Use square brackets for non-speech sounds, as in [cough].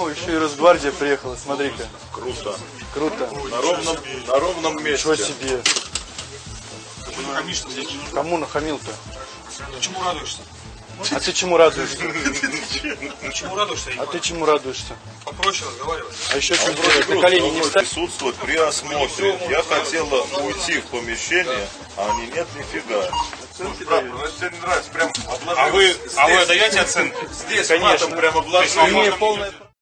О, еще и Росгвардия приехала, смотри-ка. Круто. Круто. На ровном, на ровном Ничего себе. Ты не хамишь здесь. Кому нахамил-то? Ты чему радуешься? А ты чему радуешься? [laughs] Чему радуешься? А ты чему радуешься? Попроще разговаривать. А еще что проще, На колени не встать? Присутствует при осмотре. Я хотела уйти в помещение, а они нет нифига. Ну, а вы, а вы здесь, отдаете оценки? здесь Конечно. матом прям обложи. Имею полное...